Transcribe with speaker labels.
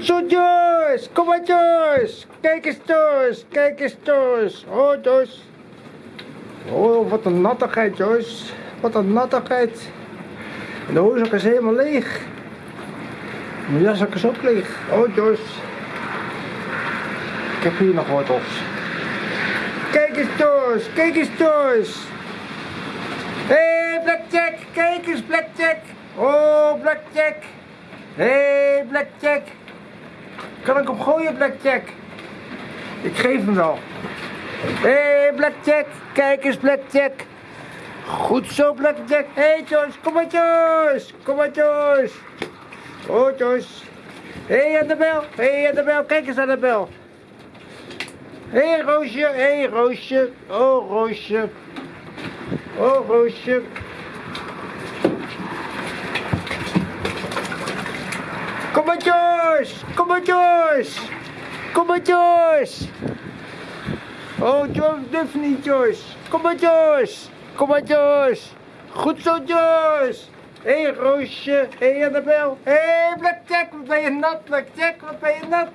Speaker 1: Zo Joyce, kom maar Joyce. Kijk eens Joyce, kijk eens Joyce. Oh Joyce. Oh, wat een nattigheid Joyce. Wat een nattigheid. En de hoorzak is helemaal leeg. Mijn jaszak is ook leeg. Oh Joyce. Ik heb hier nog wortels. Kijk eens Joyce, kijk eens Joyce. Hé hey, Blackjack, kijk eens Blackjack. Oh Blackjack. Hé hey, Blackjack. Kan ik hem gooien Blackjack? Ik geef hem wel. Hé hey, Blackjack, kijk eens Blackjack. Goed zo Blackjack. Hé hey, Joyce, kom maar Joyce. Kom maar Joyce. Oh Joyce. Hé hey, Annabel, hé hey, Annabel, kijk eens Annabel. Hé hey, Roosje, hé hey, Roosje. Oh Roosje. Oh Roosje. Kom maar Joyce. Kom maar Joyce. Oh Joyce, durf niet Joyce. Kom maar Joyce. Kom maar Joyce. Goed zo Joyce. Hé hey, Roosje, hé hey, Annabel. Hé hey, Blackjack, wat ben je nat Blackjack, wat ben je nat.